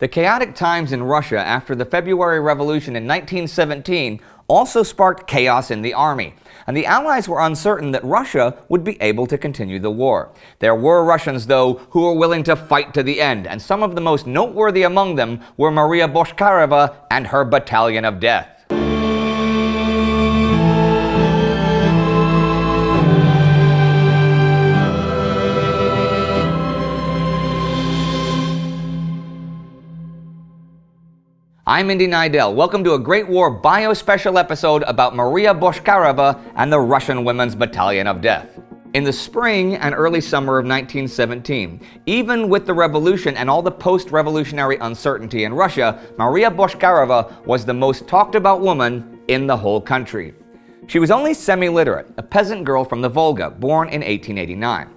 The chaotic times in Russia after the February Revolution in 1917 also sparked chaos in the army, and the Allies were uncertain that Russia would be able to continue the war. There were Russians, though, who were willing to fight to the end, and some of the most noteworthy among them were Maria Boshkarova and her Battalion of Death. I'm Indy Neidell. Welcome to a Great War Bio special episode about Maria Boshkarova and the Russian Women's Battalion of Death. In the spring and early summer of 1917, even with the revolution and all the post-revolutionary uncertainty in Russia, Maria Boshkarova was the most talked about woman in the whole country. She was only semi-literate, a peasant girl from the Volga, born in 1889.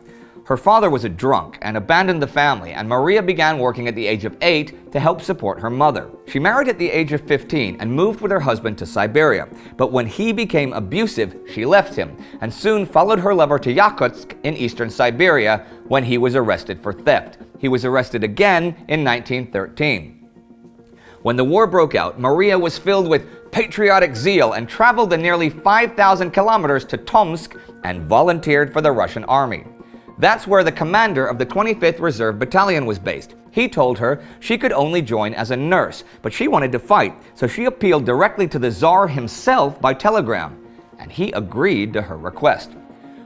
Her father was a drunk and abandoned the family, and Maria began working at the age of 8 to help support her mother. She married at the age of 15 and moved with her husband to Siberia, but when he became abusive, she left him, and soon followed her lover to Yakutsk in eastern Siberia when he was arrested for theft. He was arrested again in 1913. When the war broke out, Maria was filled with patriotic zeal and traveled the nearly 5,000 kilometers to Tomsk and volunteered for the Russian army. That's where the commander of the 25th Reserve Battalion was based. He told her she could only join as a nurse, but she wanted to fight, so she appealed directly to the Tsar himself by telegram, and he agreed to her request.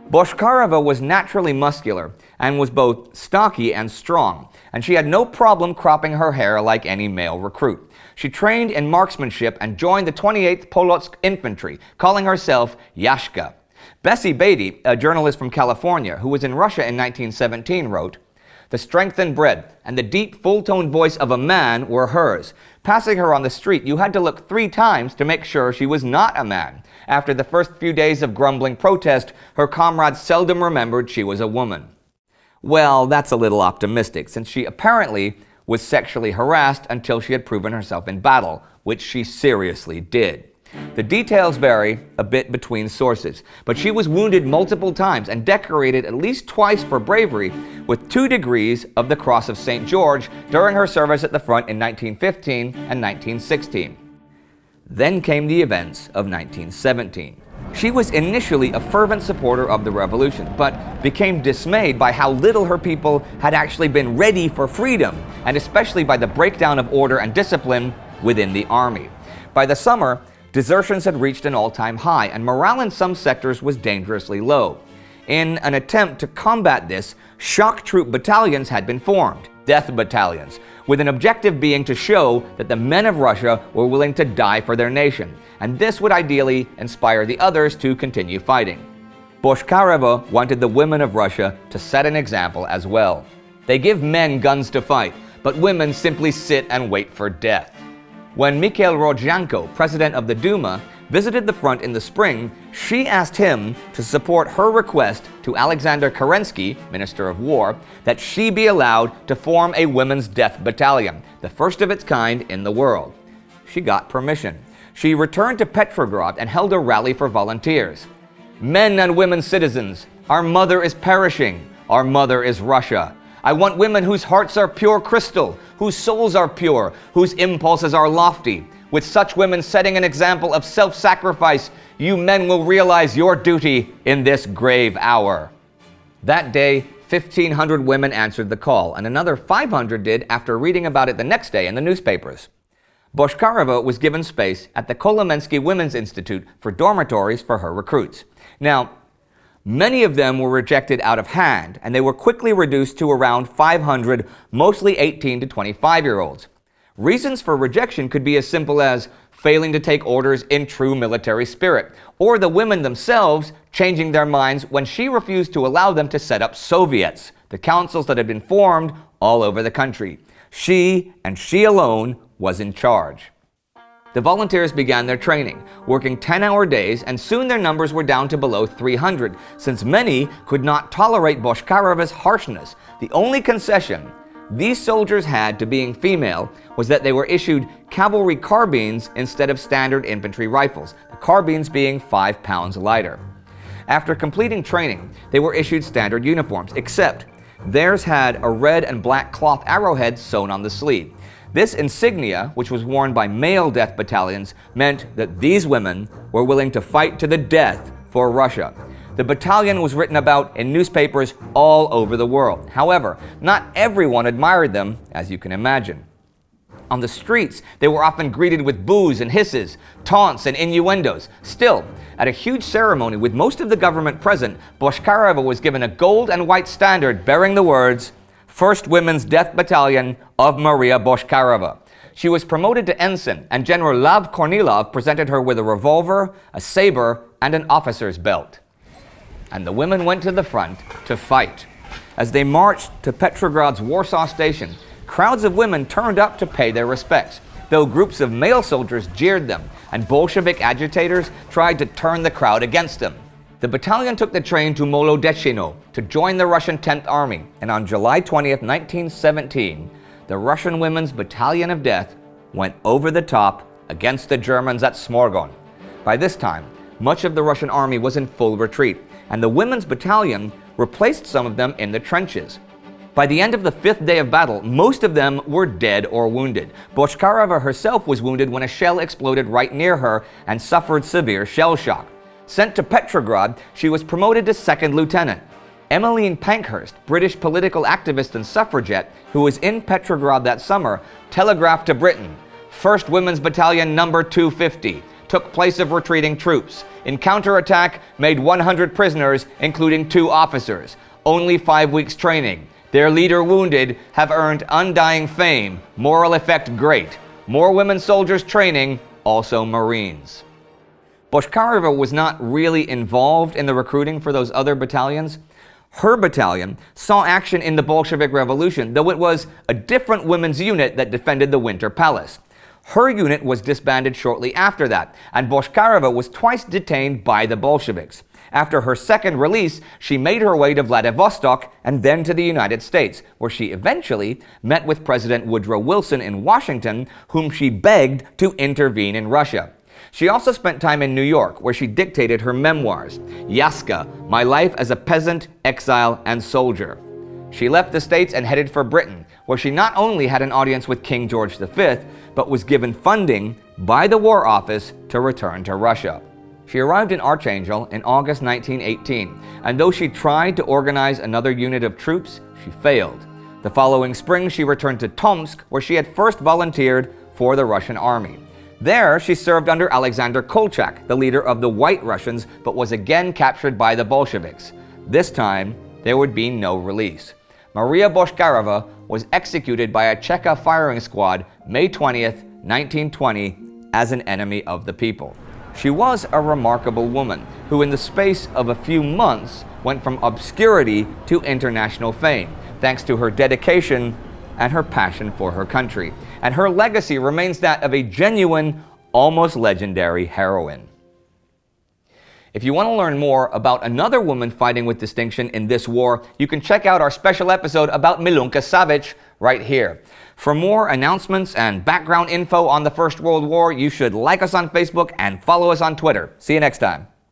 Boshkarova was naturally muscular and was both stocky and strong, and she had no problem cropping her hair like any male recruit. She trained in marksmanship and joined the 28th Polotsk Infantry, calling herself Yashka. Bessie Beatty, a journalist from California who was in Russia in 1917, wrote, The strength and breadth and the deep, full-toned voice of a man were hers. Passing her on the street, you had to look three times to make sure she was not a man. After the first few days of grumbling protest, her comrades seldom remembered she was a woman. Well, that's a little optimistic, since she apparently was sexually harassed until she had proven herself in battle, which she seriously did. The details vary a bit between sources, but she was wounded multiple times and decorated at least twice for bravery with two degrees of the Cross of St. George during her service at the front in 1915 and 1916. Then came the events of 1917. She was initially a fervent supporter of the revolution, but became dismayed by how little her people had actually been ready for freedom, and especially by the breakdown of order and discipline within the army. By the summer, Desertions had reached an all-time high, and morale in some sectors was dangerously low. In an attempt to combat this, shock troop battalions had been formed, death battalions, with an objective being to show that the men of Russia were willing to die for their nation, and this would ideally inspire the others to continue fighting. Boshkarova wanted the women of Russia to set an example as well. They give men guns to fight, but women simply sit and wait for death. When Mikhail Rodzianko, president of the Duma, visited the front in the spring, she asked him to support her request to Alexander Kerensky, Minister of War, that she be allowed to form a women's death battalion, the first of its kind in the world. She got permission. She returned to Petrograd and held a rally for volunteers. Men and women citizens, our mother is perishing. Our mother is Russia. I want women whose hearts are pure crystal, whose souls are pure, whose impulses are lofty. With such women setting an example of self-sacrifice, you men will realize your duty in this grave hour. That day, 1,500 women answered the call, and another 500 did after reading about it the next day in the newspapers. Boshkarova was given space at the Kolomensky Women's Institute for dormitories for her recruits. Now, Many of them were rejected out of hand, and they were quickly reduced to around 500, mostly 18 to 25 year olds. Reasons for rejection could be as simple as failing to take orders in true military spirit, or the women themselves changing their minds when she refused to allow them to set up Soviets, the councils that had been formed all over the country. She, and she alone, was in charge. The volunteers began their training, working 10-hour days, and soon their numbers were down to below 300, since many could not tolerate Boshkarova's harshness. The only concession these soldiers had to being female was that they were issued cavalry carbines instead of standard infantry rifles, the carbines being 5 pounds lighter. After completing training, they were issued standard uniforms, except theirs had a red and black cloth arrowhead sewn on the sleeve. This insignia, which was worn by male death battalions, meant that these women were willing to fight to the death for Russia. The battalion was written about in newspapers all over the world. However, not everyone admired them, as you can imagine. On the streets, they were often greeted with boos and hisses, taunts and innuendos. Still, at a huge ceremony with most of the government present, Bochkareva was given a gold and white standard bearing the words, 1st Women's Death Battalion of Maria Bochkareva. She was promoted to ensign, and General Lav Kornilov presented her with a revolver, a saber, and an officer's belt. And the women went to the front to fight. As they marched to Petrograd's Warsaw Station, crowds of women turned up to pay their respects, though groups of male soldiers jeered them, and Bolshevik agitators tried to turn the crowd against them. The battalion took the train to Molodechino to join the Russian 10th Army, and on July 20, 1917, the Russian Women's Battalion of Death went over the top against the Germans at Smorgon. By this time, much of the Russian army was in full retreat, and the Women's Battalion replaced some of them in the trenches. By the end of the fifth day of battle, most of them were dead or wounded. Bochkareva herself was wounded when a shell exploded right near her and suffered severe shell shock. Sent to Petrograd, she was promoted to second lieutenant. Emmeline Pankhurst, British political activist and suffragette, who was in Petrograd that summer, telegraphed to Britain, 1st Women's Battalion number 250, took place of retreating troops. In counterattack, made 100 prisoners, including two officers. Only five weeks training. Their leader wounded have earned undying fame, moral effect great. More women soldiers training, also Marines. Bochkareva was not really involved in the recruiting for those other battalions. Her battalion saw action in the Bolshevik Revolution, though it was a different women's unit that defended the Winter Palace. Her unit was disbanded shortly after that, and Bochkareva was twice detained by the Bolsheviks. After her second release, she made her way to Vladivostok and then to the United States, where she eventually met with President Woodrow Wilson in Washington, whom she begged to intervene in Russia. She also spent time in New York, where she dictated her memoirs, Yashka, My Life as a Peasant, Exile, and Soldier. She left the States and headed for Britain, where she not only had an audience with King George V, but was given funding by the War Office to return to Russia. She arrived in Archangel in August 1918, and though she tried to organize another unit of troops, she failed. The following spring, she returned to Tomsk, where she had first volunteered for the Russian army. There, she served under Alexander Kolchak, the leader of the White Russians, but was again captured by the Bolsheviks. This time, there would be no release. Maria Bochkareva was executed by a Cheka firing squad May 20th, 1920, as an enemy of the people. She was a remarkable woman who in the space of a few months went from obscurity to international fame, thanks to her dedication and her passion for her country. And her legacy remains that of a genuine, almost legendary heroine. If you want to learn more about another woman fighting with distinction in this war, you can check out our special episode about Milunka Savic right here. For more announcements and background info on the First World War, you should like us on Facebook and follow us on Twitter. See you next time.